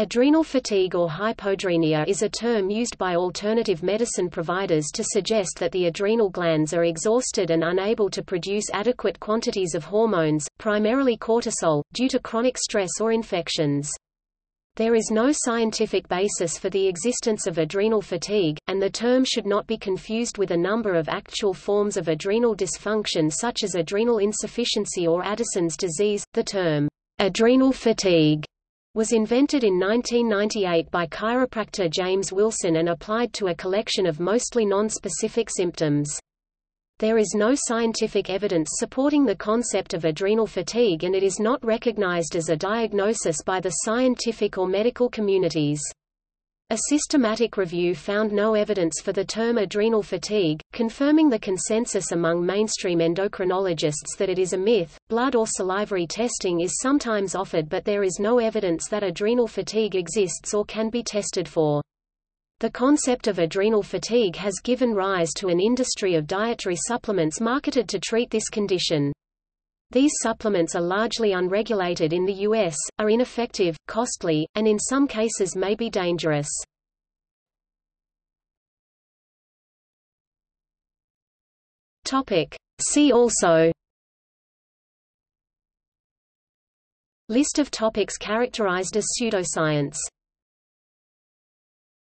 Adrenal fatigue or hypoadrenia is a term used by alternative medicine providers to suggest that the adrenal glands are exhausted and unable to produce adequate quantities of hormones, primarily cortisol, due to chronic stress or infections. There is no scientific basis for the existence of adrenal fatigue, and the term should not be confused with a number of actual forms of adrenal dysfunction such as adrenal insufficiency or Addison's disease. The term, adrenal fatigue was invented in 1998 by chiropractor James Wilson and applied to a collection of mostly non-specific symptoms. There is no scientific evidence supporting the concept of adrenal fatigue and it is not recognized as a diagnosis by the scientific or medical communities. A systematic review found no evidence for the term adrenal fatigue, confirming the consensus among mainstream endocrinologists that it is a myth. Blood or salivary testing is sometimes offered, but there is no evidence that adrenal fatigue exists or can be tested for. The concept of adrenal fatigue has given rise to an industry of dietary supplements marketed to treat this condition. These supplements are largely unregulated in the U.S., are ineffective, costly, and in some cases may be dangerous. See also List of topics characterized as pseudoscience